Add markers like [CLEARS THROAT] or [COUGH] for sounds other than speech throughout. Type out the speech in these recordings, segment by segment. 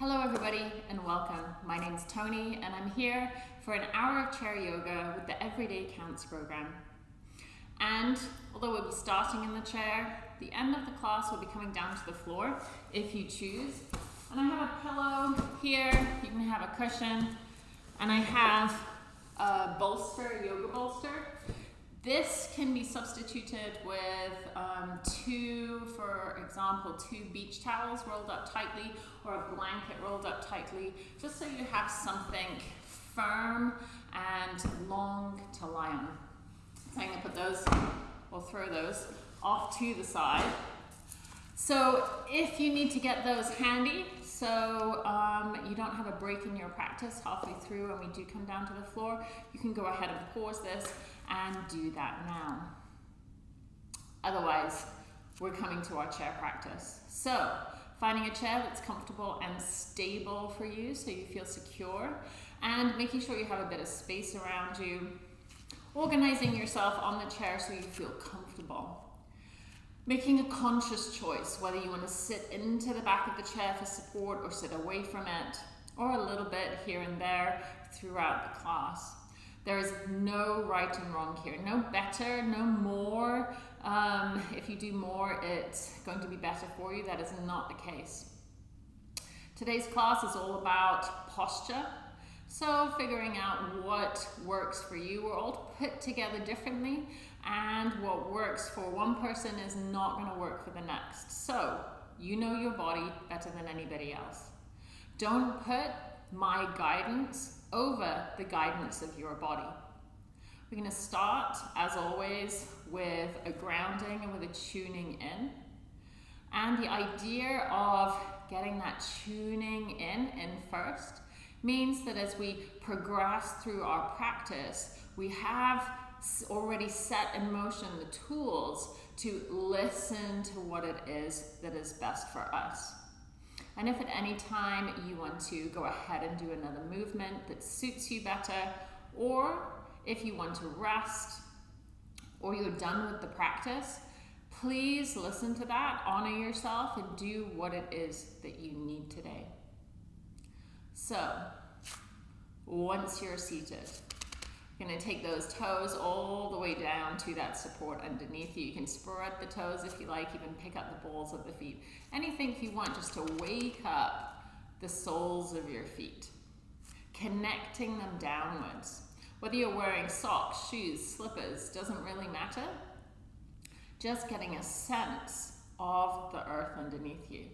Hello everybody and welcome. My name is Tony and I'm here for an hour of chair yoga with the Everyday Counts program. And although we'll be starting in the chair, the end of the class will be coming down to the floor if you choose. And I have a pillow here, you can have a cushion, and I have a bolster, a yoga bolster. This can be substituted with um, two, for example, two beach towels rolled up tightly or a blanket rolled up tightly, just so you have something firm and long to lie on. So I'm gonna put those, we'll throw those off to the side. So if you need to get those handy, so um, you don't have a break in your practice halfway through and we do come down to the floor, you can go ahead and pause this and do that now. Otherwise, we're coming to our chair practice. So finding a chair that's comfortable and stable for you so you feel secure and making sure you have a bit of space around you. Organizing yourself on the chair so you feel comfortable. Making a conscious choice whether you want to sit into the back of the chair for support or sit away from it or a little bit here and there throughout the class. There is no right and wrong here, no better, no more. Um, if you do more, it's going to be better for you. That is not the case. Today's class is all about posture. So figuring out what works for you. We're all put together differently and what works for one person is not going to work for the next. So you know your body better than anybody else. Don't put my guidance over the guidance of your body. We're going to start, as always, with a grounding and with a tuning in. And the idea of getting that tuning in in first means that as we progress through our practice, we have already set in motion the tools to listen to what it is that is best for us. And if at any time you want to go ahead and do another movement that suits you better, or if you want to rest, or you're done with the practice, please listen to that, honor yourself, and do what it is that you need today. So, once you're seated, you're gonna take those toes all the way down to that support underneath you. You can spread the toes if you like, even pick up the balls of the feet. Anything you want just to wake up the soles of your feet, connecting them downwards. Whether you're wearing socks, shoes, slippers, doesn't really matter. Just getting a sense of the earth underneath you.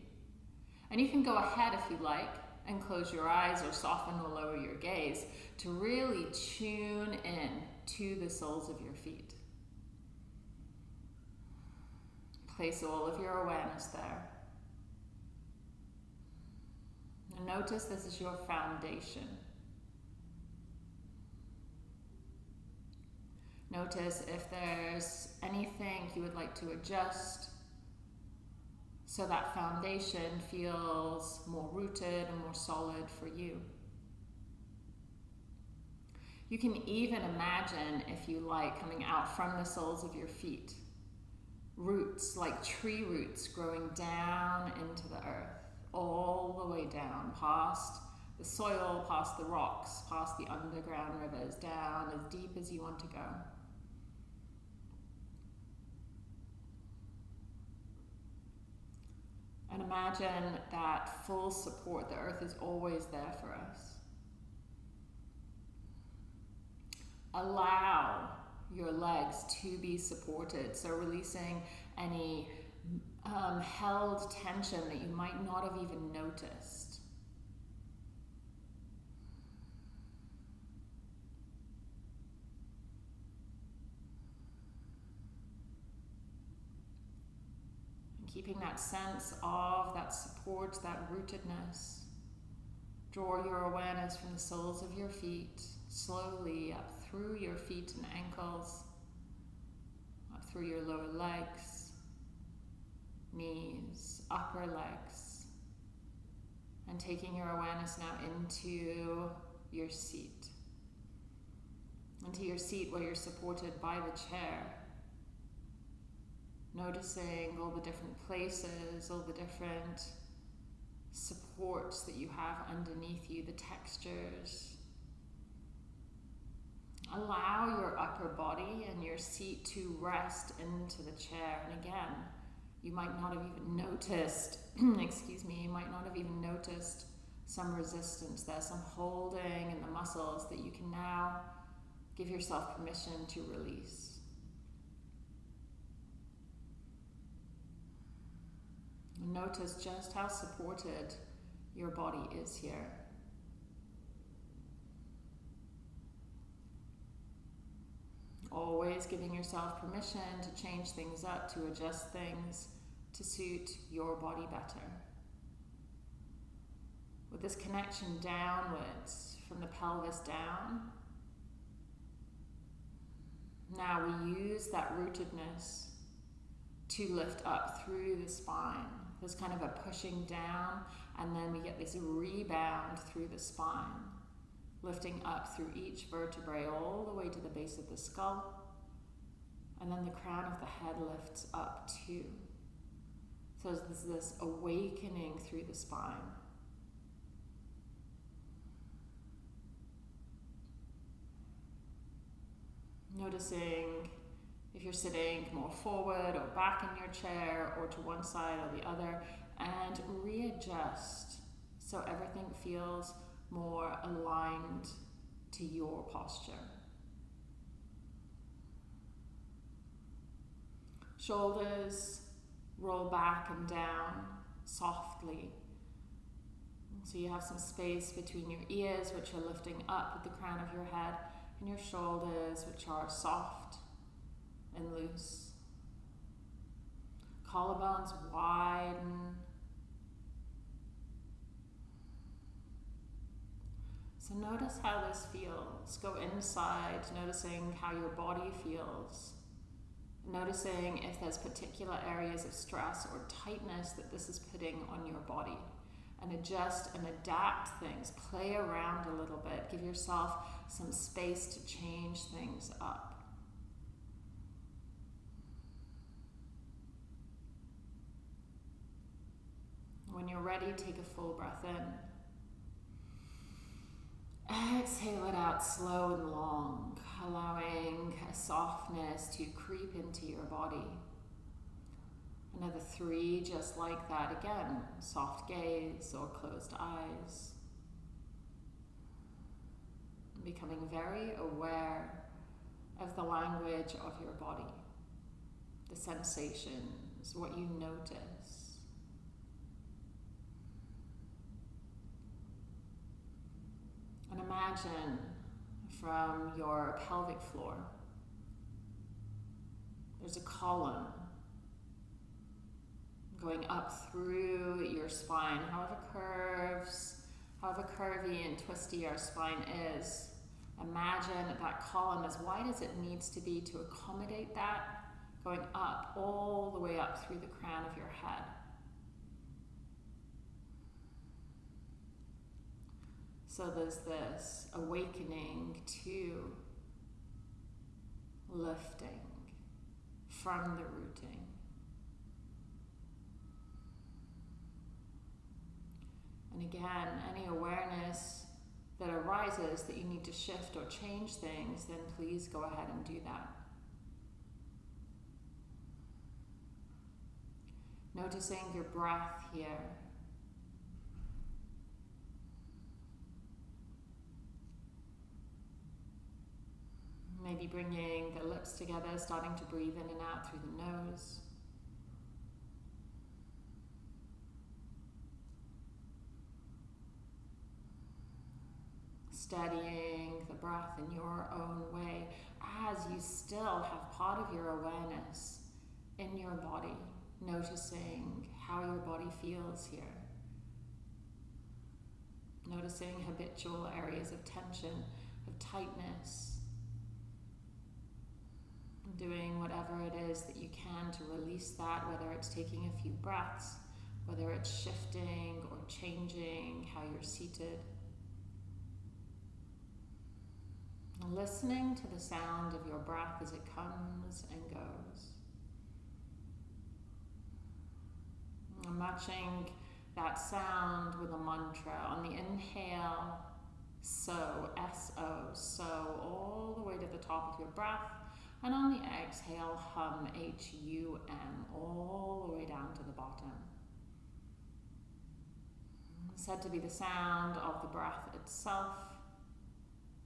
And you can go ahead if you like and close your eyes or soften or lower your gaze to really tune in to the soles of your feet. Place all of your awareness there. And notice this is your foundation. Notice if there's anything you would like to adjust so that foundation feels more rooted and more solid for you. You can even imagine, if you like, coming out from the soles of your feet. Roots, like tree roots, growing down into the earth, all the way down, past the soil, past the rocks, past the underground rivers, down as deep as you want to go. And imagine that full support. The earth is always there for us. Allow your legs to be supported. So releasing any um, held tension that you might not have even noticed. Keeping that sense of that support, that rootedness. Draw your awareness from the soles of your feet, slowly up through your feet and ankles, up through your lower legs, knees, upper legs, and taking your awareness now into your seat. Into your seat where you're supported by the chair noticing all the different places, all the different supports that you have underneath you, the textures. Allow your upper body and your seat to rest into the chair. And again, you might not have even noticed, [CLEARS THROAT] excuse me, you might not have even noticed some resistance there, some holding in the muscles that you can now give yourself permission to release. Notice just how supported your body is here. Always giving yourself permission to change things up, to adjust things to suit your body better. With this connection downwards, from the pelvis down, now we use that rootedness to lift up through the spine. There's kind of a pushing down, and then we get this rebound through the spine, lifting up through each vertebrae all the way to the base of the skull. And then the crown of the head lifts up too. So there's this awakening through the spine. Noticing if you're sitting more forward or back in your chair or to one side or the other, and readjust so everything feels more aligned to your posture. Shoulders roll back and down softly. So you have some space between your ears, which are lifting up at the crown of your head, and your shoulders, which are soft and loose. Collarbones widen. So notice how this feels. Go inside, noticing how your body feels. Noticing if there's particular areas of stress or tightness that this is putting on your body. And adjust and adapt things. Play around a little bit. Give yourself some space to change things up. When you're ready, take a full breath in. Exhale it out slow and long, allowing a softness to creep into your body. Another three, just like that again. Soft gaze or closed eyes. Becoming very aware of the language of your body, the sensations, what you notice. And imagine from your pelvic floor, there's a column going up through your spine, however curves, however curvy and twisty our spine is. Imagine that column as wide as it needs to be to accommodate that, going up all the way up through the crown of your head. So there's this awakening to lifting from the rooting. And again, any awareness that arises that you need to shift or change things, then please go ahead and do that. Noticing your breath here. Maybe bringing the lips together, starting to breathe in and out through the nose. Steadying the breath in your own way as you still have part of your awareness in your body, noticing how your body feels here. Noticing habitual areas of tension, of tightness, doing whatever it is that you can to release that, whether it's taking a few breaths, whether it's shifting or changing how you're seated. Listening to the sound of your breath as it comes and goes. Matching that sound with a mantra. On the inhale, so, S-O, so, all the way to the top of your breath. And on the exhale, hum, H-U-M, all the way down to the bottom. Said to be the sound of the breath itself.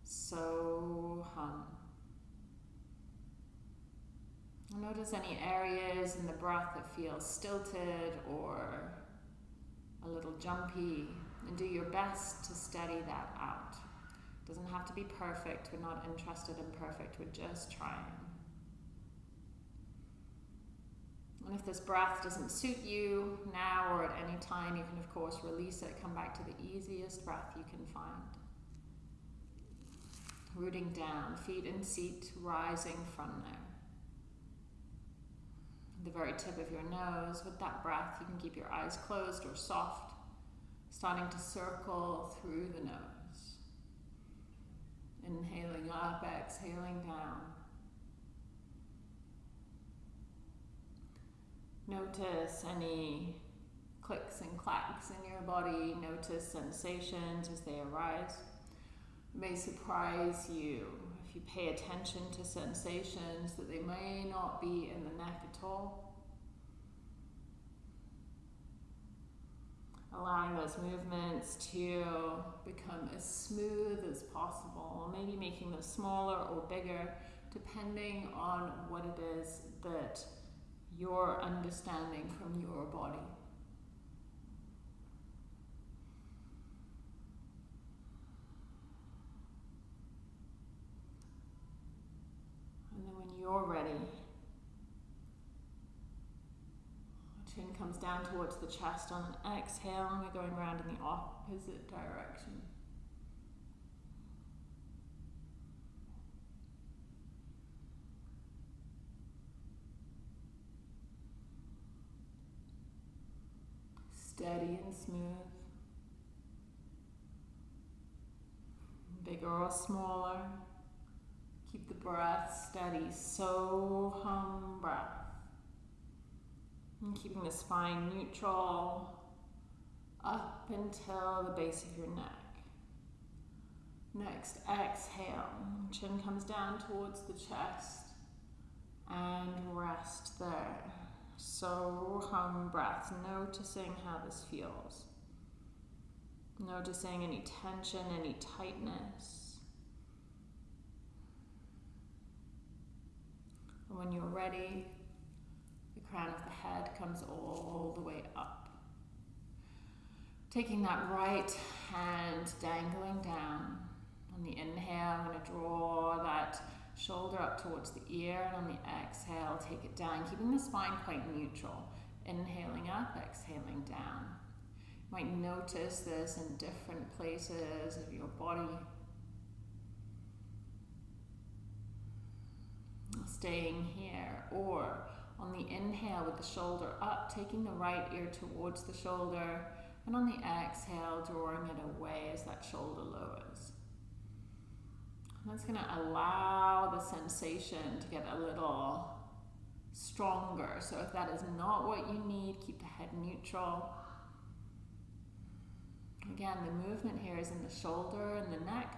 So, hum. Notice any areas in the breath that feel stilted or a little jumpy and do your best to steady that out. It doesn't have to be perfect. We're not interested in perfect. We're just trying. And if this breath doesn't suit you now or at any time, you can of course release it, come back to the easiest breath you can find. Rooting down, feet in seat, rising from there. The very tip of your nose, with that breath, you can keep your eyes closed or soft starting to circle through the nose. Inhaling up, exhaling down. Notice any clicks and clacks in your body. Notice sensations as they arise. It may surprise you if you pay attention to sensations that they may not be in the neck at all. allowing those movements to become as smooth as possible, maybe making them smaller or bigger, depending on what it is that you're understanding from your body. And then when you're ready, Chin comes down towards the chest on an exhale, and we're going around in the opposite direction. Steady and smooth. Bigger or smaller. Keep the breath steady. So hum breath. And keeping the spine neutral up until the base of your neck. Next, exhale. Chin comes down towards the chest and rest there. So hum breath, noticing how this feels. Noticing any tension, any tightness. And when you're ready, the crown of the head comes all the way up. Taking that right hand dangling down. On the inhale, I'm going to draw that shoulder up towards the ear, and on the exhale, take it down, keeping the spine quite neutral. Inhaling up, exhaling down. You might notice this in different places of your body. Staying here, or on the inhale with the shoulder up, taking the right ear towards the shoulder, and on the exhale, drawing it away as that shoulder lowers. That's going to allow the sensation to get a little stronger. So if that is not what you need, keep the head neutral. Again, the movement here is in the shoulder and the neck.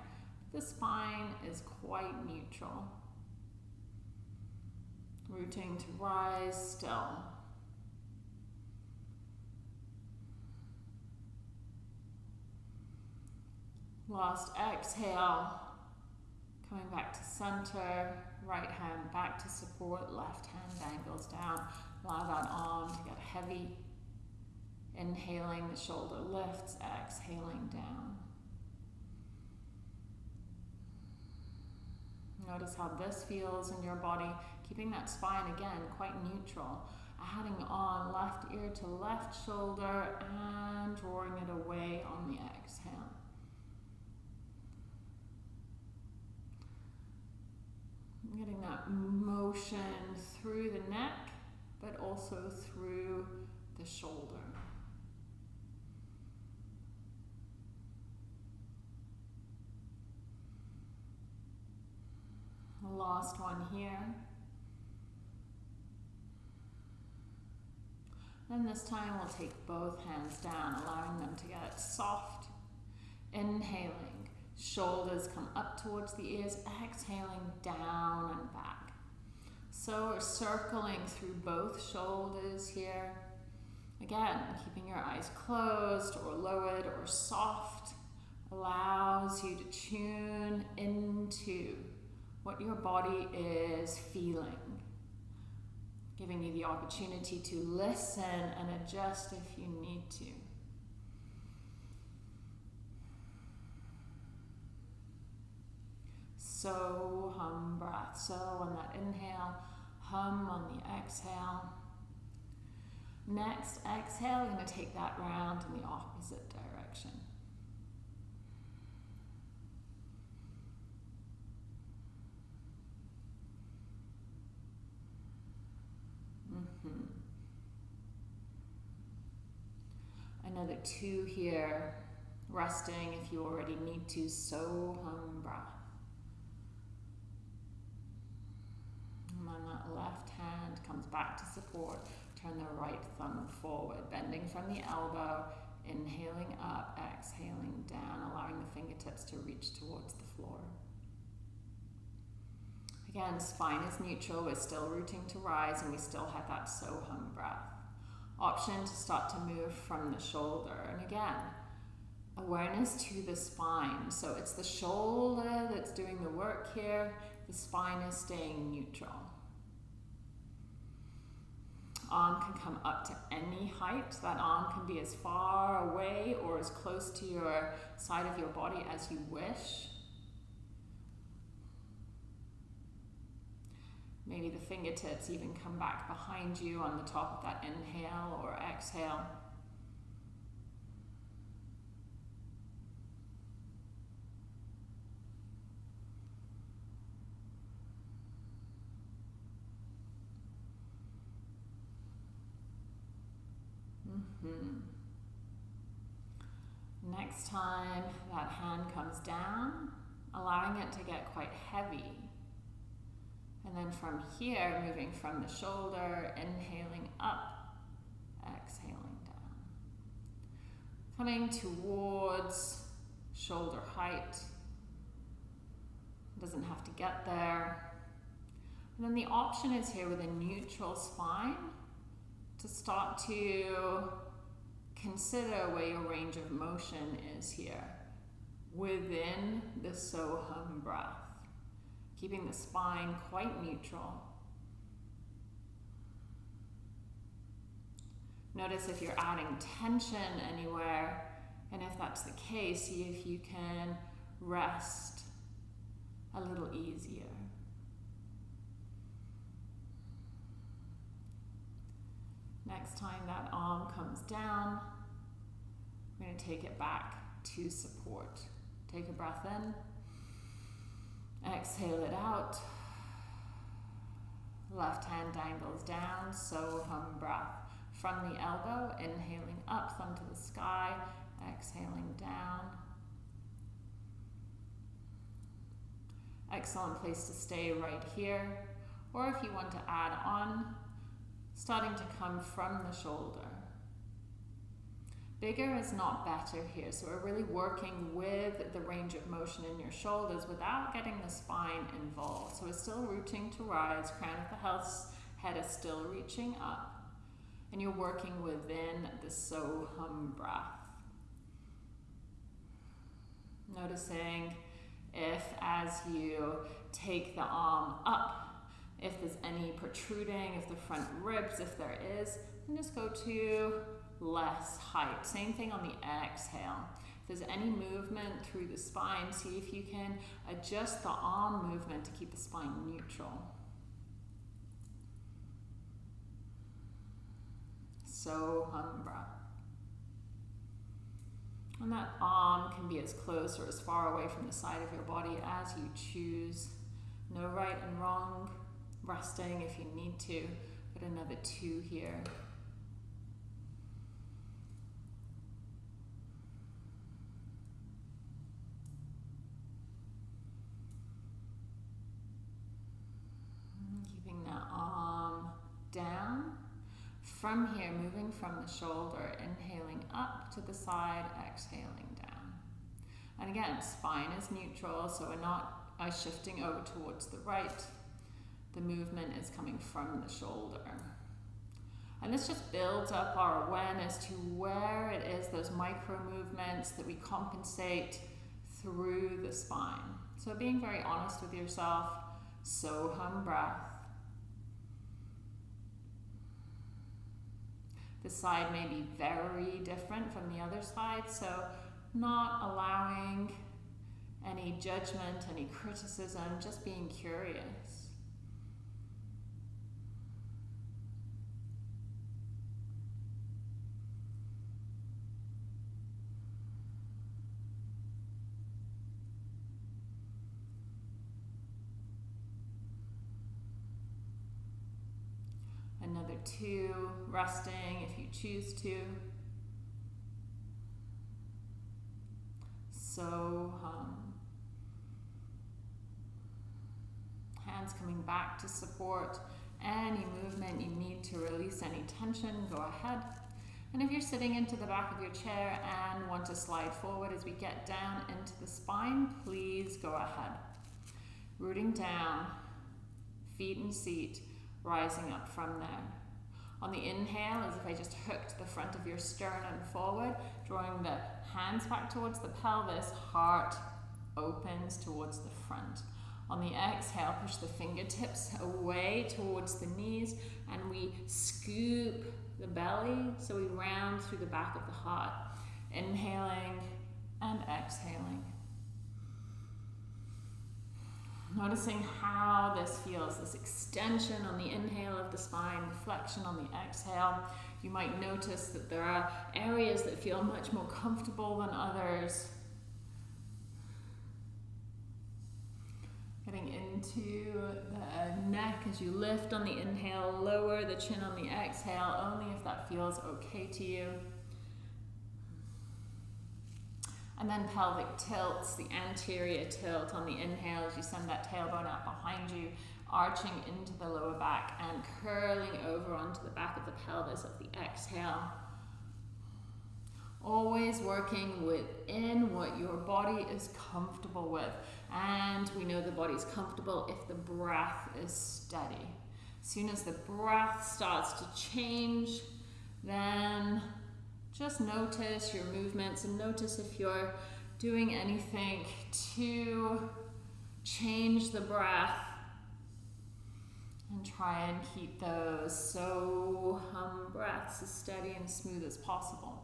The spine is quite neutral rooting to rise still. Last exhale, coming back to center, right hand back to support, left hand angles down. Allow that arm to get heavy. Inhaling, the shoulder lifts, exhaling down. Notice how this feels in your body keeping that spine again quite neutral. Adding on left ear to left shoulder and drawing it away on the exhale. Getting that motion through the neck, but also through the shoulder. Last one here. Then this time we'll take both hands down, allowing them to get soft. Inhaling, shoulders come up towards the ears, exhaling down and back. So we're circling through both shoulders here. Again, keeping your eyes closed or lowered or soft allows you to tune into what your body is feeling, giving you the opportunity to listen and adjust if you need to. So hum breath. So on that inhale, hum on the exhale. Next exhale, we're going to take that round in the opposite direction. Mm-hmm. Another two here, resting if you already need to, so hum breath. Then that left hand comes back to support. Turn the right thumb forward, bending from the elbow, inhaling up, exhaling down, allowing the fingertips to reach towards the floor. Again, spine is neutral, we're still rooting to rise, and we still have that so breath. Option to start to move from the shoulder. And again, awareness to the spine. So it's the shoulder that's doing the work here, the spine is staying neutral. Arm can come up to any height. That arm can be as far away or as close to your side of your body as you wish. Maybe the fingertips even come back behind you on the top of that inhale or exhale. Mm-hmm. Next time that hand comes down, allowing it to get quite heavy. And then from here, moving from the shoulder, inhaling up, exhaling down. Coming towards shoulder height. Doesn't have to get there. And then the option is here with a neutral spine to start to consider where your range of motion is here within the Sohum breath, keeping the spine quite neutral. Notice if you're adding tension anywhere, and if that's the case, see if you can rest a little easier. Next time that arm comes down, we're going to take it back to support. Take a breath in, exhale it out. Left hand dangles down, so hum breath. From the elbow, inhaling up, thumb to the sky, exhaling down. Excellent place to stay right here. Or if you want to add on, starting to come from the shoulder. Bigger is not better here, so we're really working with the range of motion in your shoulders without getting the spine involved. So we're still rooting to rise, crown of the house, head is still reaching up, and you're working within the so hum breath. Noticing if as you take the arm up if there's any protruding, if the front ribs, if there is, then just go to less height. Same thing on the exhale. If there's any movement through the spine, see if you can adjust the arm movement to keep the spine neutral. So hum breath. And that arm can be as close or as far away from the side of your body as you choose. No right and wrong resting if you need to. Put another two here. Keeping that arm down. from here, moving from the shoulder, inhaling up to the side, exhaling down. And again, spine is neutral, so we're not uh, shifting over towards the right. The movement is coming from the shoulder. And this just builds up our awareness to where it is, those micro movements that we compensate through the spine. So being very honest with yourself, so hum breath. The side may be very different from the other side, so not allowing any judgment, any criticism, just being curious. Two, resting if you choose to. So hum. Hands coming back to support any movement you need to release any tension, go ahead. And if you're sitting into the back of your chair and want to slide forward as we get down into the spine, please go ahead. Rooting down, feet and seat, rising up from there. On the inhale, as if I just hooked the front of your sternum forward, drawing the hands back towards the pelvis, heart opens towards the front. On the exhale, push the fingertips away towards the knees and we scoop the belly so we round through the back of the heart. Inhaling and exhaling. Noticing how this feels, this extension on the inhale of the spine, flexion on the exhale. You might notice that there are areas that feel much more comfortable than others. Getting into the neck as you lift on the inhale, lower the chin on the exhale, only if that feels okay to you. And then pelvic tilts, the anterior tilt on the inhale as you send that tailbone out behind you, arching into the lower back and curling over onto the back of the pelvis of the exhale. Always working within what your body is comfortable with. And we know the body's comfortable if the breath is steady. As soon as the breath starts to change, then just notice your movements and notice if you're doing anything to change the breath and try and keep those so hum breaths as steady and smooth as possible.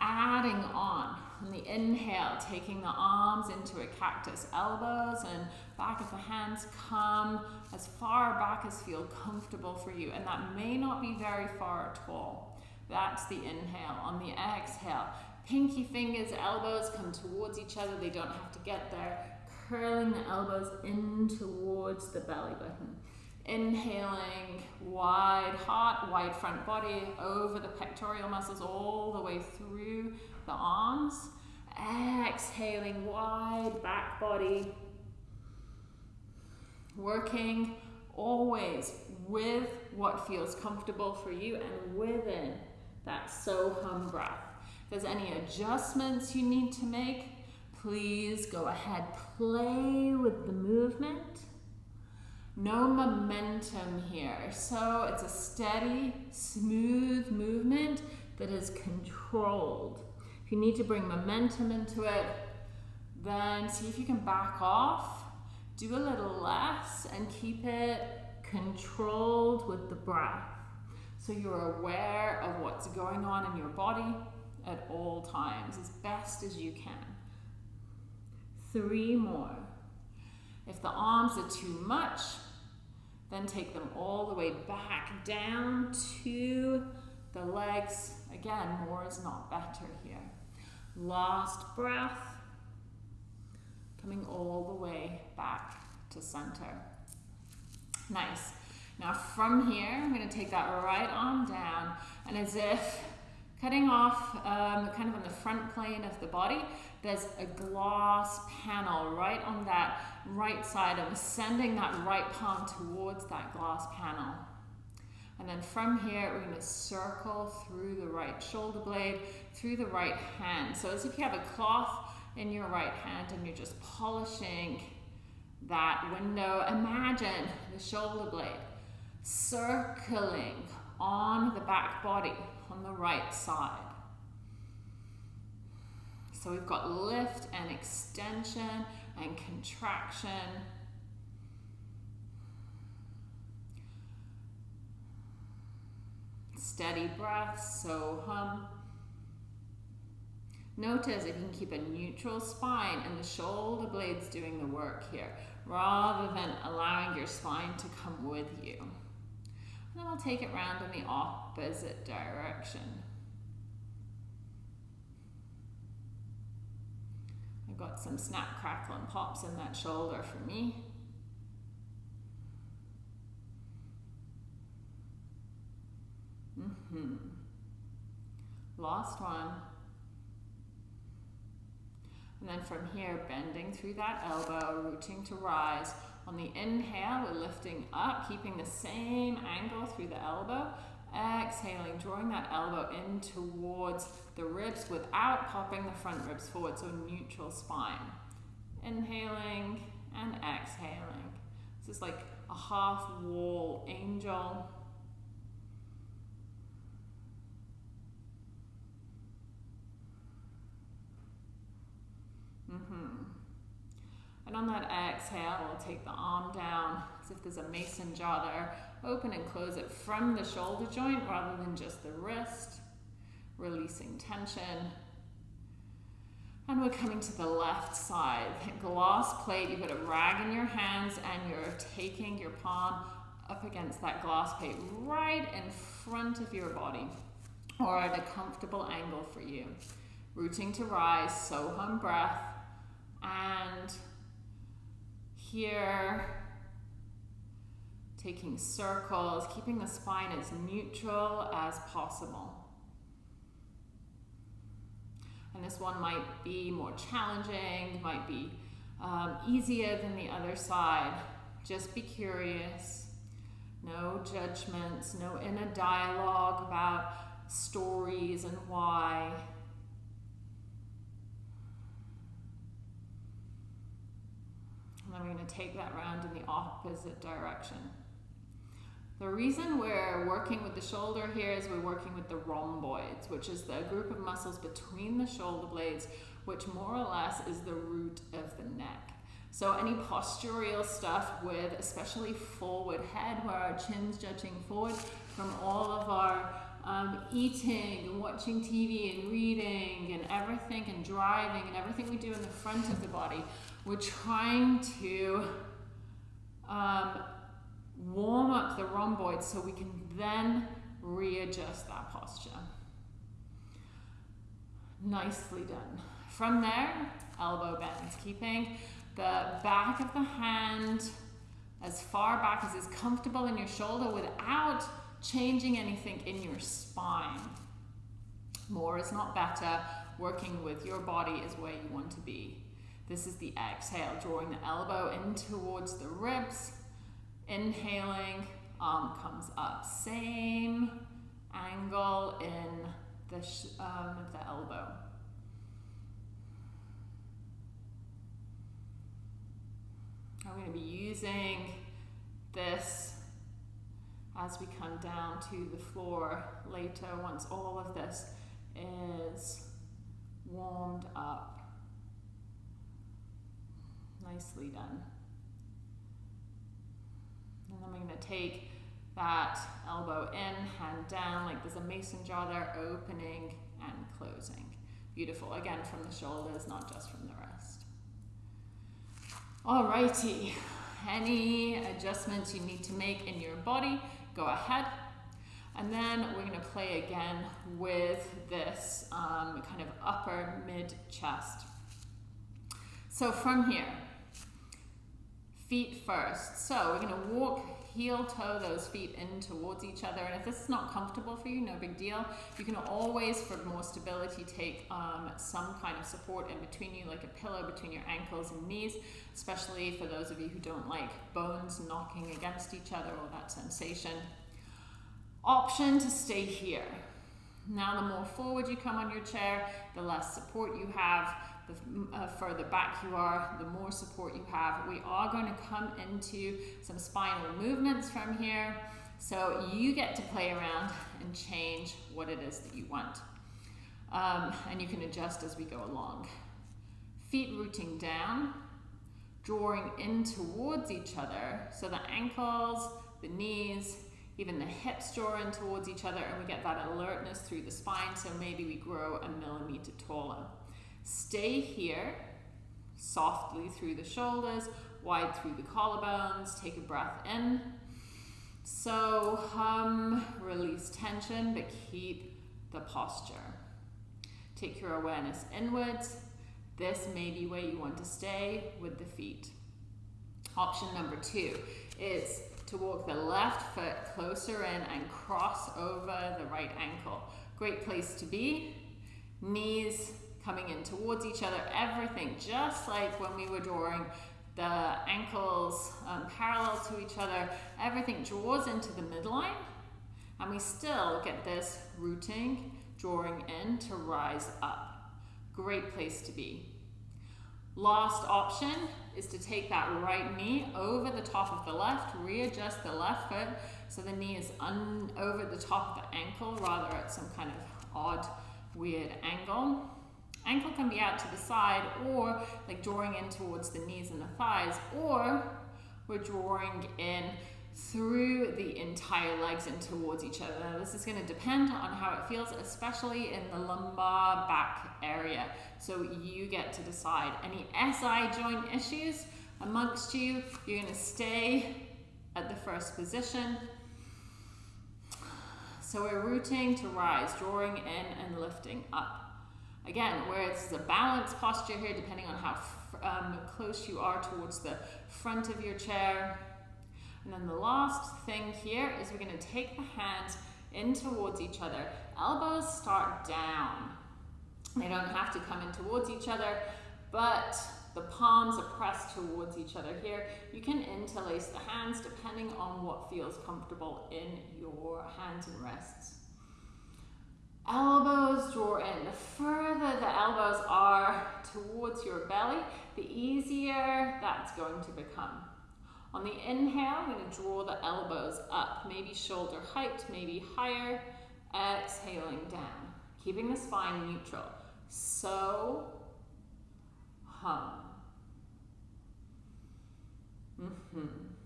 Adding on, on the inhale, taking the arms into a cactus, elbows and back of the hands come as far back as feel comfortable for you. And that may not be very far at all. That's the inhale. On the exhale, pinky fingers, elbows come towards each other. They don't have to get there. Curling the elbows in towards the belly button. Inhaling, wide heart, wide front body, over the pectoral muscles, all the way through the arms. Exhaling, wide back body. Working always with what feels comfortable for you and within that so hum breath. If there's any adjustments you need to make, please go ahead, play with the movement. No momentum here. So it's a steady, smooth movement that is controlled. If you need to bring momentum into it, then see if you can back off, do a little less, and keep it controlled with the breath. So you're aware of what's going on in your body at all times as best as you can. Three more. If the arms are too much, then take them all the way back down to the legs. Again, more is not better here. Last breath, coming all the way back to center. Nice. Now from here, I'm going to take that right arm down and as if cutting off um, kind of on the front plane of the body, there's a glass panel right on that right side. I'm sending that right palm towards that glass panel. And then from here, we're gonna circle through the right shoulder blade, through the right hand. So as if you have a cloth in your right hand and you're just polishing that window. Imagine the shoulder blade circling on the back body on the right side. So we've got lift and extension and contraction. Steady breath, so hum. Notice if you can keep a neutral spine and the shoulder blades doing the work here, rather than allowing your spine to come with you. And we'll take it round in the opposite direction. I've got some snap, crackle, and pops in that shoulder for me. Mm-hmm. Last one. And then from here, bending through that elbow, rooting to rise. On the inhale, we're lifting up, keeping the same angle through the elbow. Exhaling, drawing that elbow in towards the ribs without popping the front ribs forward, so neutral spine. Inhaling and exhaling. This is like a half wall angel. Mm-hmm. And on that exhale, we'll take the arm down as if there's a mason jar there. Open and close it from the shoulder joint rather than just the wrist. Releasing tension. And we're coming to the left side. That Glass plate, you've got a rag in your hands and you're taking your palm up against that glass plate right in front of your body or at a comfortable angle for you. Rooting to rise, so hum breath and here taking circles, keeping the spine as neutral as possible. And this one might be more challenging, might be um, easier than the other side. Just be curious. No judgments, no inner dialogue about stories and why. And then we're going to take that round in the opposite direction. The reason we're working with the shoulder here is we're working with the rhomboids, which is the group of muscles between the shoulder blades, which more or less is the root of the neck. So any postural stuff with especially forward head, where our chin's judging forward from all of our um, eating and watching TV and reading and everything and driving and everything we do in the front of the body, we're trying to um, warm up the rhomboids so we can then readjust that posture. Nicely done. From there, elbow bends, keeping the back of the hand as far back as is comfortable in your shoulder without changing anything in your spine. More is not better. Working with your body is where you want to be. This is the exhale, drawing the elbow in towards the ribs. Inhaling, arm comes up. Same angle in the, um, the elbow. I'm going to be using this as we come down to the floor later once all of this is warmed up. Nicely done. And then I'm going to take that elbow in, hand down, like there's a mason jar there, opening and closing. Beautiful. Again, from the shoulders, not just from the wrist. Alrighty. Any adjustments you need to make in your body, go ahead. And then we're going to play again with this um, kind of upper mid chest. So from here, feet first. So we're going to walk heel toe those feet in towards each other. And if this is not comfortable for you, no big deal. You can always, for more stability, take um, some kind of support in between you, like a pillow between your ankles and knees, especially for those of you who don't like bones knocking against each other or that sensation. Option to stay here. Now the more forward you come on your chair, the less support you have, the uh, further back you are, the more support you have. We are going to come into some spinal movements from here. So you get to play around and change what it is that you want. Um, and you can adjust as we go along. Feet rooting down, drawing in towards each other. So the ankles, the knees, even the hips draw in towards each other and we get that alertness through the spine. So maybe we grow a millimeter taller. Stay here, softly through the shoulders, wide through the collarbones. Take a breath in. So hum, release tension, but keep the posture. Take your awareness inwards. This may be where you want to stay with the feet. Option number two is to walk the left foot closer in and cross over the right ankle. Great place to be. Knees coming in towards each other, everything just like when we were drawing the ankles um, parallel to each other, everything draws into the midline and we still get this rooting, drawing in to rise up. Great place to be. Last option is to take that right knee over the top of the left, readjust the left foot so the knee is over the top of the ankle rather at some kind of odd, weird angle. Ankle can be out to the side or like drawing in towards the knees and the thighs or we're drawing in through the entire legs and towards each other. Now, this is going to depend on how it feels, especially in the lumbar back area. So you get to decide. Any SI joint issues amongst you, you're going to stay at the first position. So we're rooting to rise, drawing in and lifting up. Again, where it's a balanced posture here, depending on how um, close you are towards the front of your chair. And then the last thing here is we're going to take the hands in towards each other. Elbows start down. They don't have to come in towards each other, but the palms are pressed towards each other here. You can interlace the hands depending on what feels comfortable in your hands and wrists. Elbows draw in. The further the elbows are towards your belly, the easier that's going to become. On the inhale, I'm going to draw the elbows up, maybe shoulder height, maybe higher. Exhaling down, keeping the spine neutral. So, hum. Mm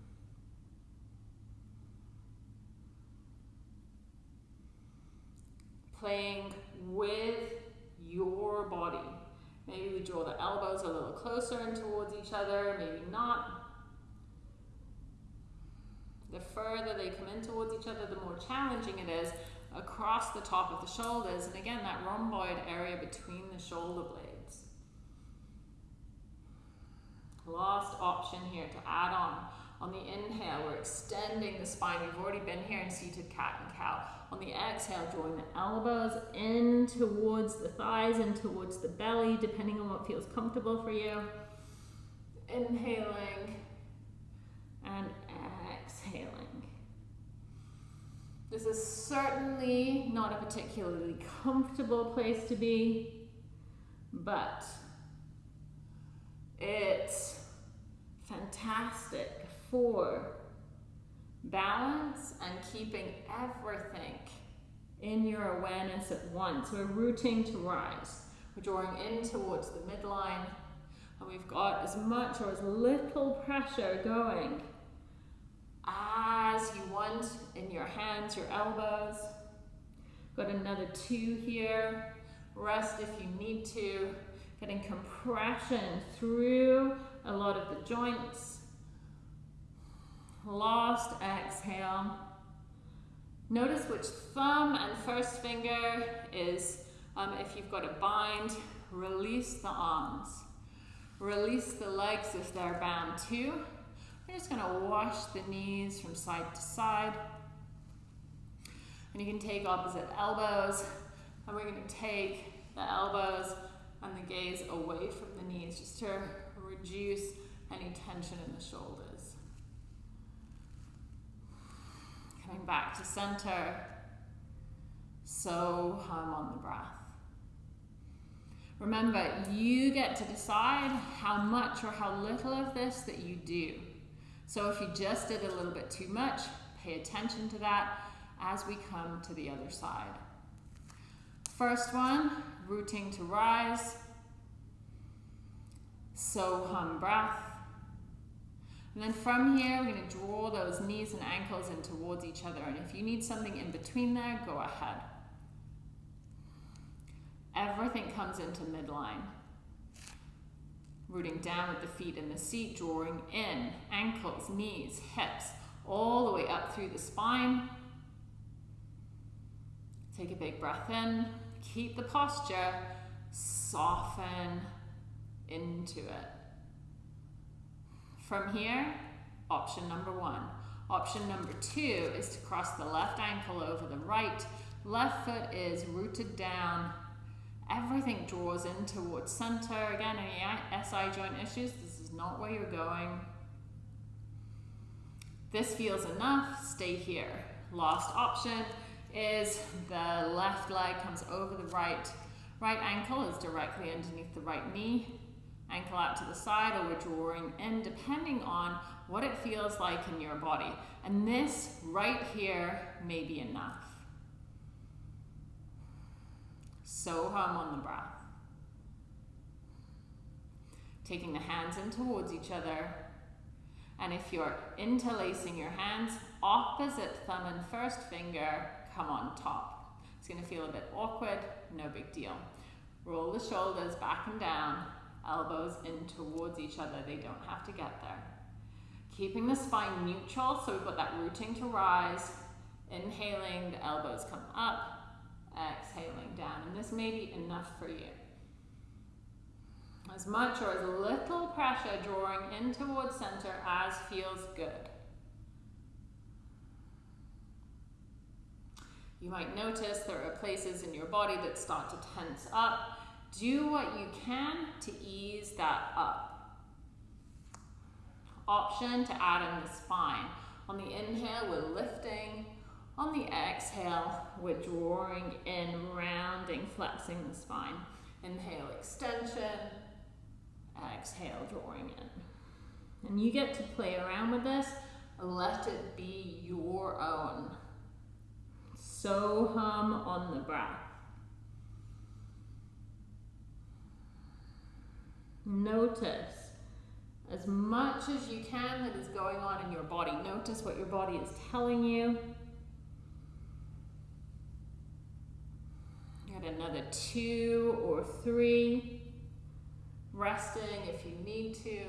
playing with your body. Maybe we draw the elbows a little closer and towards each other, maybe not. The further they come in towards each other, the more challenging it is across the top of the shoulders. And again, that rhomboid area between the shoulder blades. Last option here to add on. On the inhale, we're extending the spine. We've already been here in seated cat and cow. On the exhale, drawing the elbows in towards the thighs and towards the belly, depending on what feels comfortable for you. Inhaling and exhaling. This is certainly not a particularly comfortable place to be, but it's fantastic for balance and keeping everything in your awareness at once. We're rooting to rise. We're drawing in towards the midline and we've got as much or as little pressure going as you want in your hands, your elbows. Got another two here. Rest if you need to. Getting compression through a lot of the joints. Last exhale. Notice which thumb and first finger is, um, if you've got a bind, release the arms. Release the legs if they're bound too. We're just gonna wash the knees from side to side. And you can take opposite elbows, and we're gonna take the elbows and the gaze away from the knees just to reduce any tension in the shoulders. Coming back to center. So hum on the breath. Remember, you get to decide how much or how little of this that you do. So if you just did a little bit too much, pay attention to that as we come to the other side. First one, rooting to rise. So hum breath. And then from here, we're going to draw those knees and ankles in towards each other. And if you need something in between there, go ahead. Everything comes into midline. Rooting down with the feet in the seat, drawing in, ankles, knees, hips, all the way up through the spine. Take a big breath in, keep the posture, soften into it. From here, option number one. Option number two is to cross the left ankle over the right. Left foot is rooted down. Everything draws in towards center. Again, any SI joint issues, this is not where you're going. This feels enough, stay here. Last option is the left leg comes over the right. Right ankle is directly underneath the right knee. Ankle out to the side or we're drawing in depending on what it feels like in your body. And this right here may be enough. So hum on the breath. Taking the hands in towards each other. And if you're interlacing your hands, opposite thumb and first finger come on top. It's going to feel a bit awkward, no big deal. Roll the shoulders back and down, elbows in towards each other. They don't have to get there. Keeping the spine neutral, so we've got that rooting to rise. Inhaling, the elbows come up, exhaling down. And this may be enough for you. As much or as little pressure drawing in towards center as feels good. You might notice there are places in your body that start to tense up. Do what you can to ease that up. Option to add in the spine. On the inhale, we're lifting. On the exhale, we're drawing in, rounding, flexing the spine. Inhale, extension. Exhale, drawing in. And you get to play around with this. Let it be your own. So hum on the breath. Notice as much as you can that is going on in your body. Notice what your body is telling you. Get another two or three. Resting if you need to.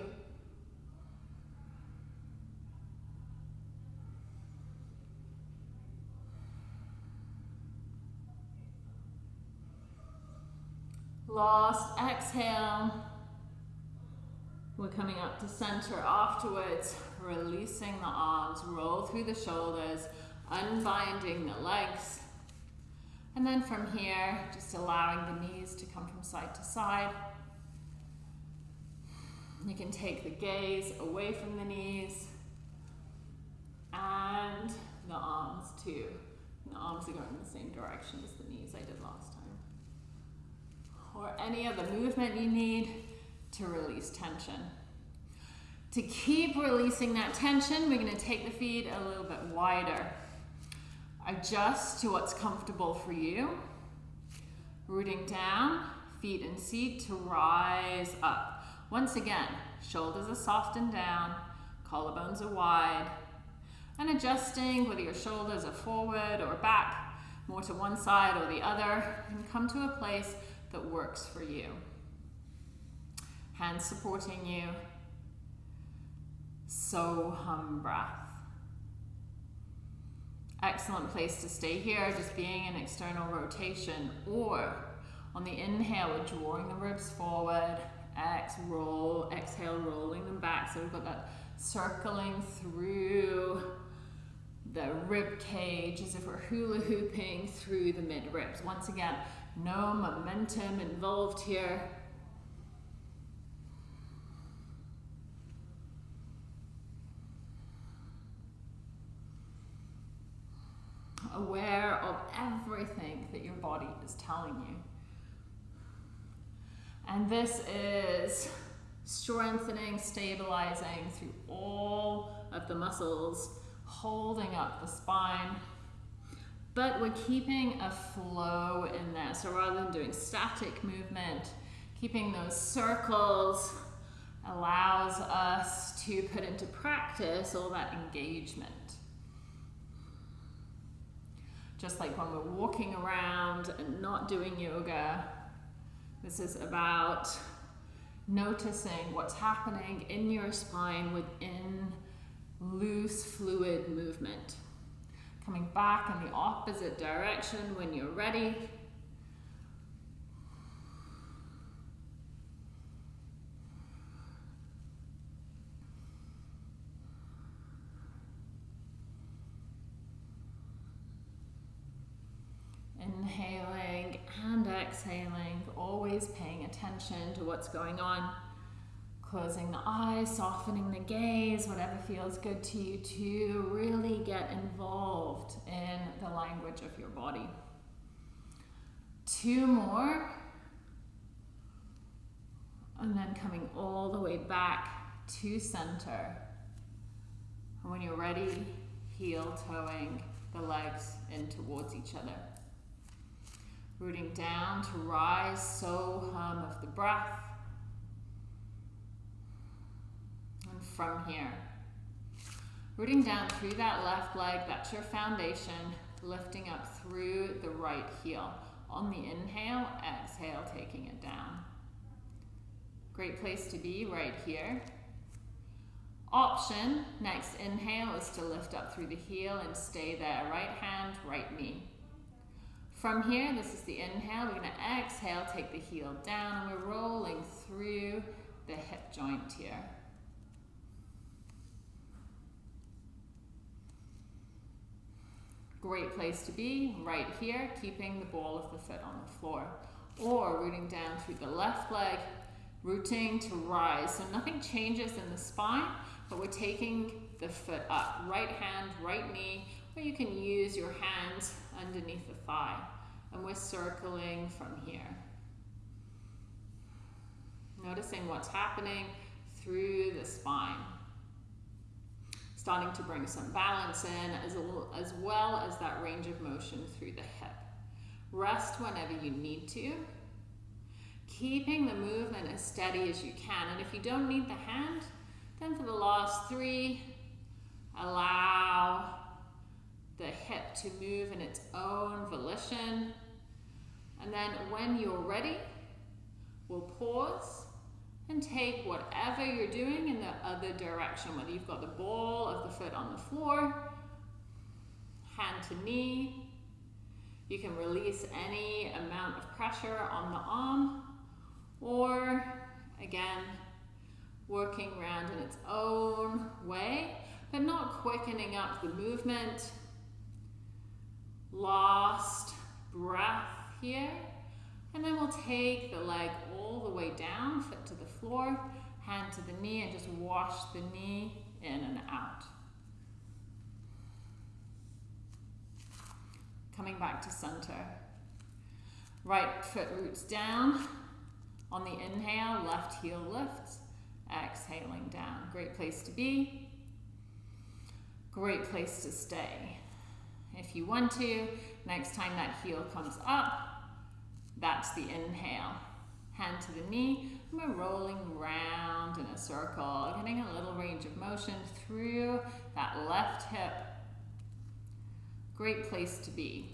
Last exhale. We're coming up to center afterwards, releasing the arms, roll through the shoulders, unbinding the legs. And then from here, just allowing the knees to come from side to side. You can take the gaze away from the knees and the arms too. the arms are going in the same direction as the knees I did last time or any other movement you need to release tension. To keep releasing that tension, we're going to take the feet a little bit wider. Adjust to what's comfortable for you. Rooting down, feet in seat to rise up. Once again, shoulders are soft and down, collarbones are wide. And adjusting whether your shoulders are forward or back, more to one side or the other, and come to a place that works for you. Hands supporting you. So hum breath. Excellent place to stay here, just being in external rotation. Or on the inhale, we're drawing the ribs forward. Exhale, roll, exhale, rolling them back. So we've got that circling through the rib cage as if we're hula hooping through the mid ribs. Once again, no momentum involved here. Aware of everything that your body is telling you. And this is strengthening, stabilizing through all of the muscles, holding up the spine. But we're keeping a flow in there. So rather than doing static movement, keeping those circles allows us to put into practice all that engagement. Just like when we're walking around and not doing yoga, this is about noticing what's happening in your spine within loose fluid movement. Coming back in the opposite direction when you're ready. Inhaling and exhaling, always paying attention to what's going on. Closing the eyes, softening the gaze, whatever feels good to you to really get involved in the language of your body. Two more. And then coming all the way back to center. And when you're ready, heel toeing the legs in towards each other. Rooting down to rise, so hum of the breath. And from here, rooting down through that left leg, that's your foundation, lifting up through the right heel. On the inhale, exhale, taking it down. Great place to be right here. Option, next inhale is to lift up through the heel and stay there. Right hand, right knee. From here, this is the inhale. We're going to exhale, take the heel down, and we're rolling through the hip joint here. Great place to be, right here, keeping the ball of the foot on the floor. Or rooting down through the left leg, rooting to rise. So nothing changes in the spine, but we're taking the foot up. Right hand, right knee, or you can use your hands underneath the thigh and we're circling from here. Noticing what's happening through the spine. Starting to bring some balance in as, as well as that range of motion through the hip. Rest whenever you need to. Keeping the movement as steady as you can. And if you don't need the hand, then for the last three, allow the hip to move in its own volition and then when you're ready, we'll pause and take whatever you're doing in the other direction, whether you've got the ball of the foot on the floor, hand to knee, you can release any amount of pressure on the arm, or again, working around in its own way, but not quickening up the movement. Last breath here. And then we'll take the leg all the way down, foot to the floor, hand to the knee, and just wash the knee in and out. Coming back to center. Right foot roots down. On the inhale, left heel lifts. Exhaling down. Great place to be. Great place to stay. If you want to, next time that heel comes up, that's the inhale. Hand to the knee, we're rolling round in a circle, getting a little range of motion through that left hip. Great place to be.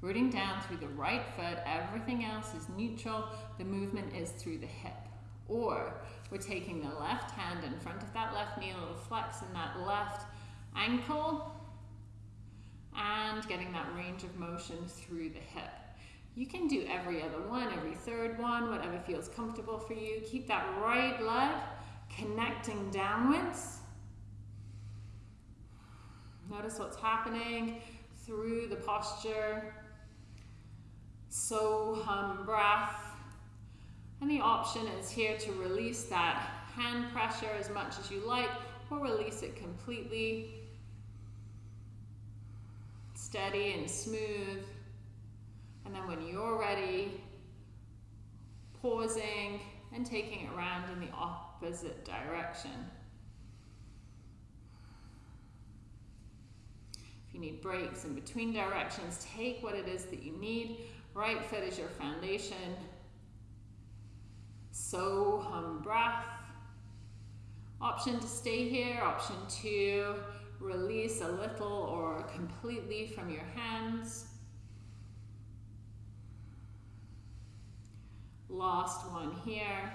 Rooting down through the right foot, everything else is neutral. The movement is through the hip. Or we're taking the left hand in front of that left knee, a little flex in that left ankle, and getting that range of motion through the hip. You can do every other one, every third one, whatever feels comfortable for you. Keep that right leg connecting downwards. Notice what's happening through the posture. So hum breath. And the option is here to release that hand pressure as much as you like or release it completely steady and smooth. And then when you're ready, pausing and taking it around in the opposite direction. If you need breaks in between directions, take what it is that you need. Right foot is your foundation. So hum breath. Option to stay here, option to release a little or completely from your hands. Last one here.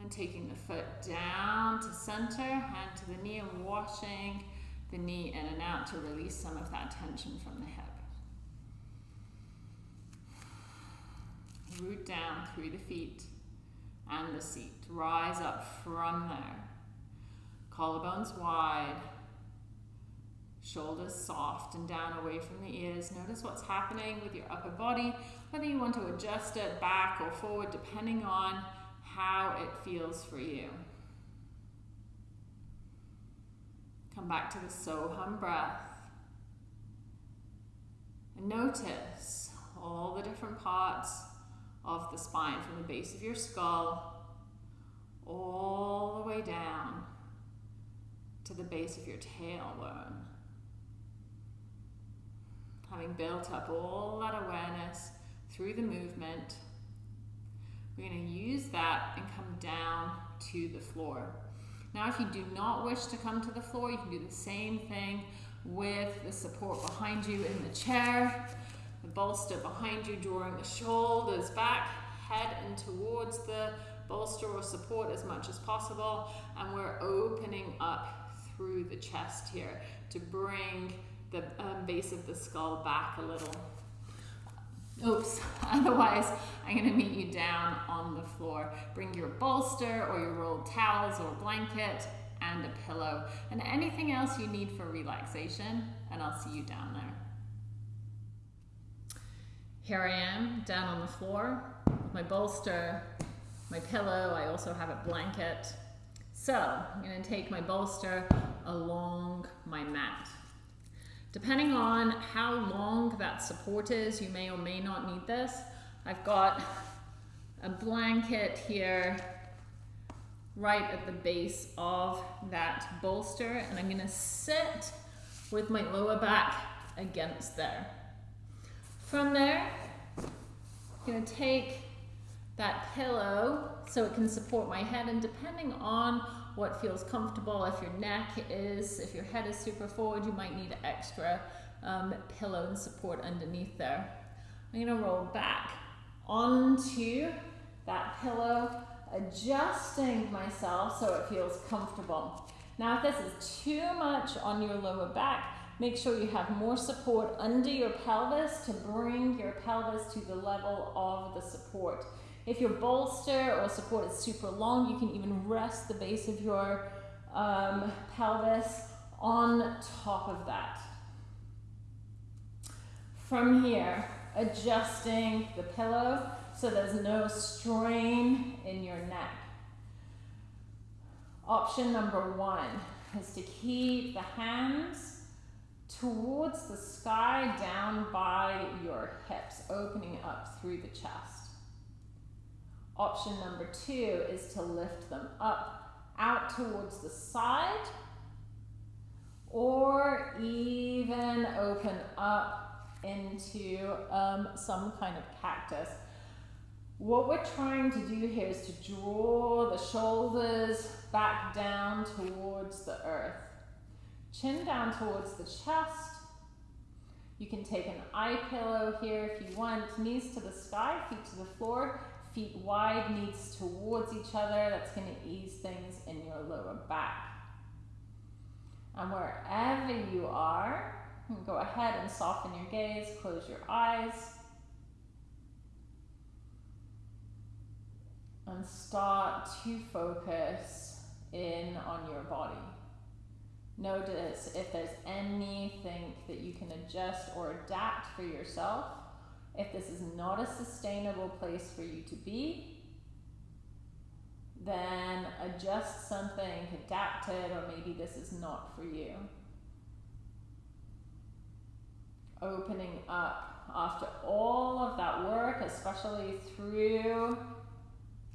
And taking the foot down to center, hand to the knee and washing the knee in and out to release some of that tension from the hip. Root down through the feet and the seat. Rise up from there. Collarbones wide. Shoulders soft and down away from the ears. Notice what's happening with your upper body, whether you want to adjust it back or forward, depending on how it feels for you. Come back to the Soham breath. And notice all the different parts of the spine from the base of your skull all the way down to the base of your tailbone. Having built up all that awareness through the movement, we're going to use that and come down to the floor. Now, if you do not wish to come to the floor, you can do the same thing with the support behind you in the chair, the bolster behind you, drawing the shoulders back, head in towards the bolster or support as much as possible, and we're opening up through the chest here to bring the um, base of the skull back a little. Oops, [LAUGHS] otherwise I'm gonna meet you down on the floor. Bring your bolster or your rolled towels or blanket and a pillow and anything else you need for relaxation and I'll see you down there. Here I am down on the floor, my bolster, my pillow, I also have a blanket. So I'm gonna take my bolster along my mat. Depending on how long that support is, you may or may not need this. I've got a blanket here right at the base of that bolster and I'm gonna sit with my lower back against there. From there, I'm gonna take that pillow so it can support my head and depending on what feels comfortable. If your neck is, if your head is super forward, you might need extra um, pillow and support underneath there. I'm gonna roll back onto that pillow, adjusting myself so it feels comfortable. Now, if this is too much on your lower back, make sure you have more support under your pelvis to bring your pelvis to the level of the support. If your bolster or support is super long, you can even rest the base of your um, pelvis on top of that. From here, adjusting the pillow so there's no strain in your neck. Option number one is to keep the hands towards the sky down by your hips, opening up through the chest. Option number two is to lift them up, out towards the side, or even open up into um, some kind of cactus. What we're trying to do here is to draw the shoulders back down towards the earth. Chin down towards the chest. You can take an eye pillow here if you want. Knees to the sky, feet to the floor feet wide, knees towards each other. That's going to ease things in your lower back. And wherever you are, go ahead and soften your gaze, close your eyes. And start to focus in on your body. Notice if there's anything that you can adjust or adapt for yourself if this is not a sustainable place for you to be, then adjust something, adapt it, or maybe this is not for you. Opening up after all of that work, especially through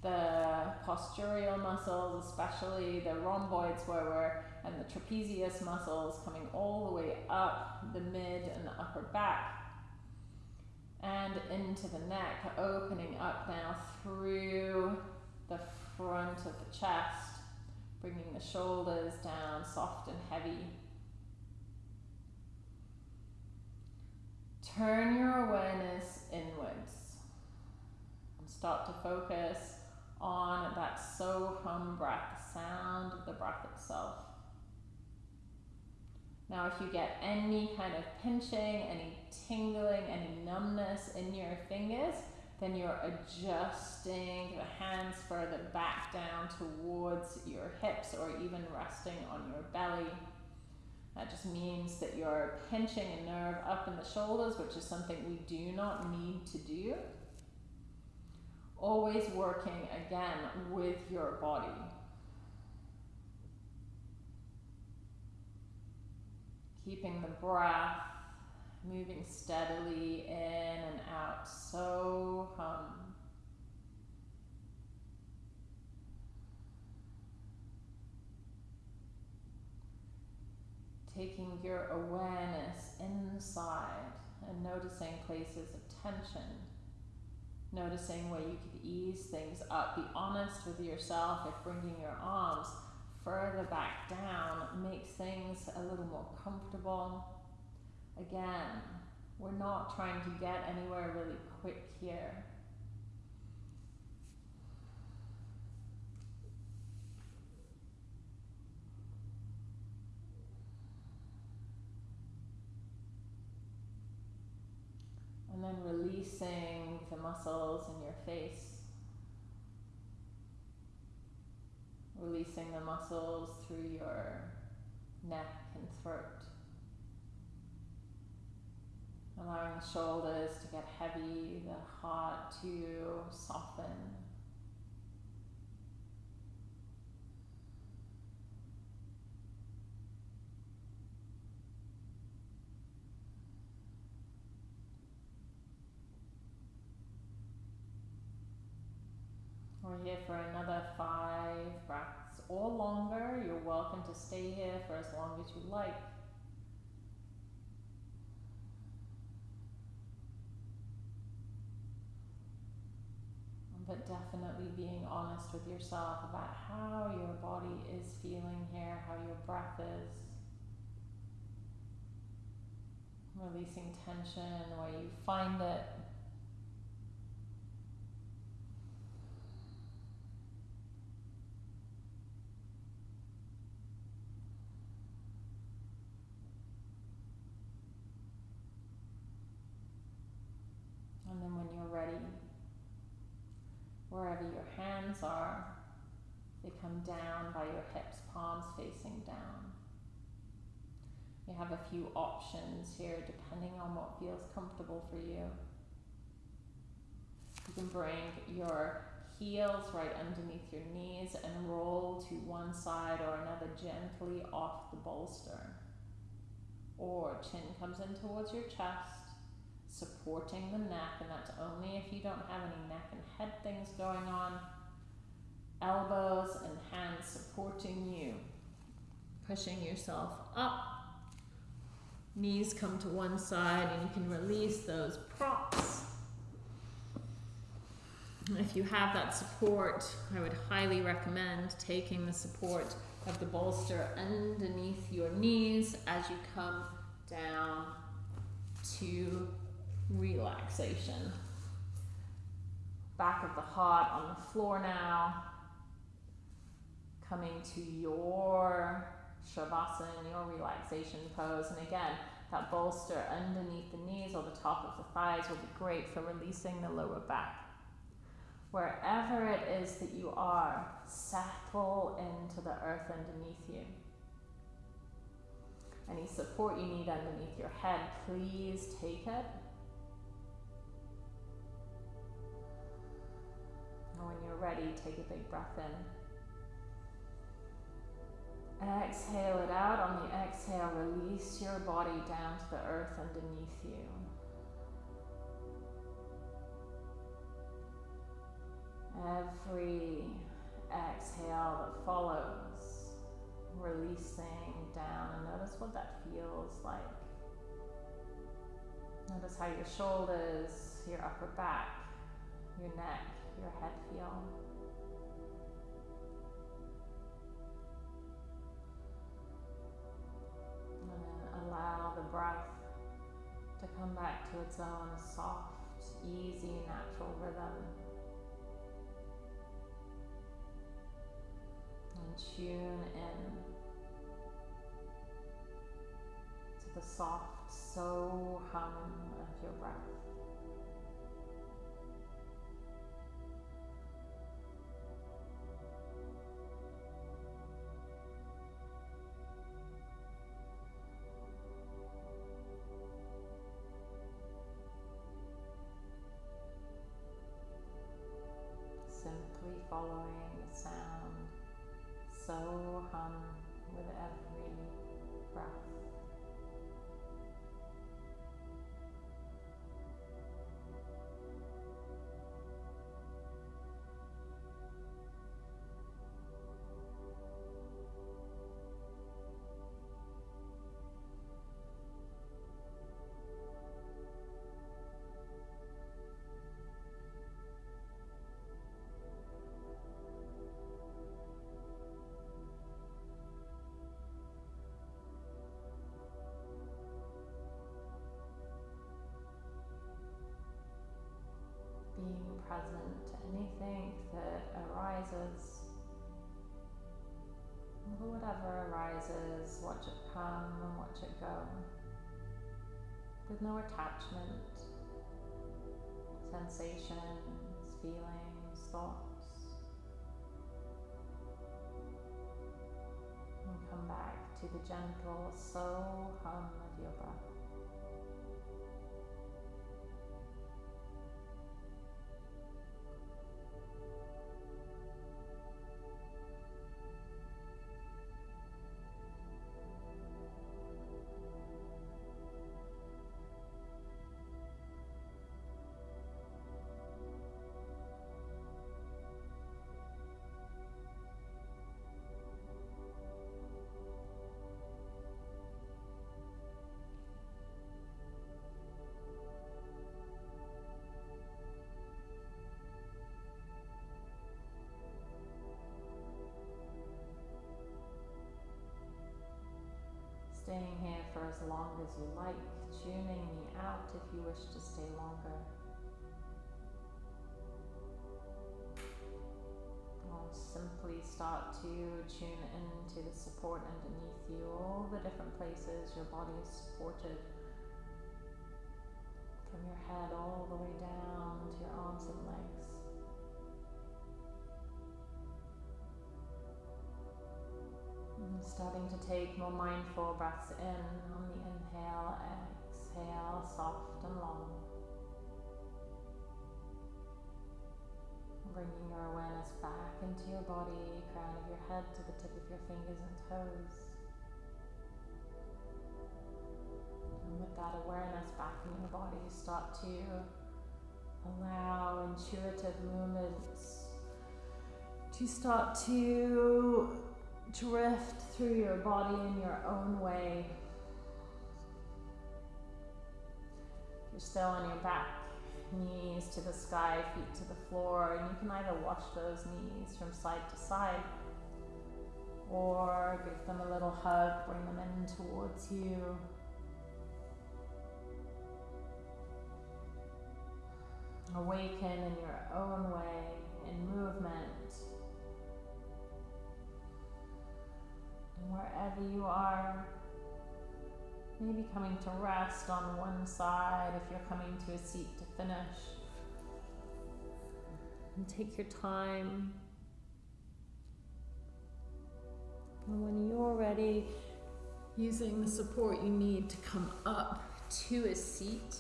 the postural muscles, especially the rhomboids where we're and the trapezius muscles coming all the way up the mid and the upper back and into the neck, opening up now through the front of the chest, bringing the shoulders down soft and heavy. Turn your awareness inwards and start to focus on that so hum breath, the sound of the breath itself. Now, if you get any kind of pinching, any tingling, any numbness in your fingers, then you're adjusting the hands further back down towards your hips or even resting on your belly. That just means that you're pinching a nerve up in the shoulders, which is something we do not need to do. Always working again with your body. Keeping the breath moving steadily in and out. So hum. Taking your awareness inside and noticing places of tension. Noticing where you could ease things up. Be honest with yourself if bringing your arms further back down makes things a little more comfortable. Again, we're not trying to get anywhere really quick here. And then releasing the muscles in your face. Releasing the muscles through your neck and throat. Allowing the shoulders to get heavy, the heart to soften. We're here for another or longer. You're welcome to stay here for as long as you like. but definitely being honest with yourself about how your body is feeling here, how your breath is. Releasing tension where you find it. And then when you're ready, wherever your hands are, they come down by your hips, palms facing down. You have a few options here depending on what feels comfortable for you. You can bring your heels right underneath your knees and roll to one side or another gently off the bolster. Or chin comes in towards your chest supporting the neck, and that's only if you don't have any neck and head things going on. Elbows and hands supporting you, pushing yourself up. Knees come to one side, and you can release those props. If you have that support, I would highly recommend taking the support of the bolster underneath your knees as you come down to relaxation. Back of the heart on the floor now. Coming to your Shavasana, your relaxation pose. And again, that bolster underneath the knees or the top of the thighs will be great for releasing the lower back. Wherever it is that you are, settle into the earth underneath you. Any support you need underneath your head, please take it. And when you're ready, take a big breath in. Exhale it out. On the exhale, release your body down to the earth underneath you. Every exhale that follows, releasing down, and notice what that feels like. Notice how your shoulders, your upper back, your neck, your head feel. Allow the breath to come back to its own soft, easy, natural rhythm. And tune in to the soft so hum of your breath. Present to anything that arises. Whatever arises, watch it come and watch it go. With no attachment, sensations, feelings, thoughts. And come back to the gentle so hum of your breath. Long as you like, tuning me out if you wish to stay longer. Simply start to tune into the support underneath you, all the different places your body is supported. From your head all the way down to your arms and legs. Starting to take more mindful breaths in on the inhale, exhale, soft and long. Bringing your awareness back into your body, crown of your head to the tip of your fingers and toes. And with that awareness back in your body, start to allow intuitive movements to start to drift through your body in your own way. You're still on your back, knees to the sky, feet to the floor, and you can either wash those knees from side to side or give them a little hug, bring them in towards you. Awaken in your own way, in movement. Wherever you are, maybe coming to rest on one side if you're coming to a seat to finish. And take your time. And when you're ready, using the support you need to come up to a seat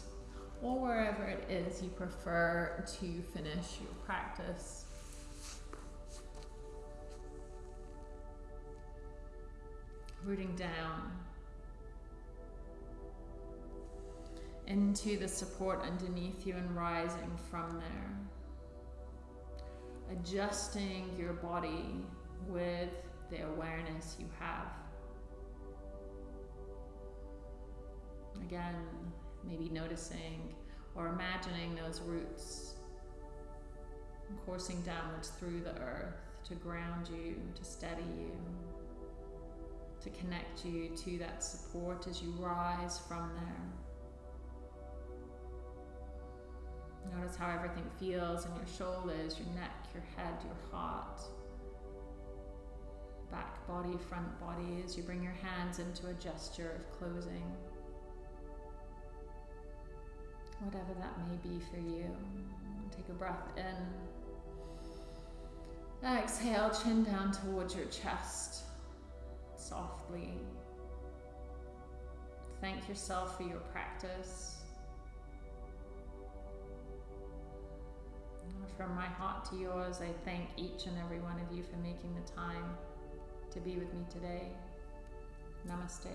or wherever it is you prefer to finish your practice. Rooting down into the support underneath you and rising from there. Adjusting your body with the awareness you have. Again, maybe noticing or imagining those roots coursing downwards through the earth to ground you, to steady you, to connect you to that support as you rise from there. Notice how everything feels in your shoulders, your neck, your head, your heart. Back body, front body as you bring your hands into a gesture of closing. Whatever that may be for you. Take a breath in. Exhale, chin down towards your chest. Softly. Thank yourself for your practice. From my heart to yours, I thank each and every one of you for making the time to be with me today. Namaste.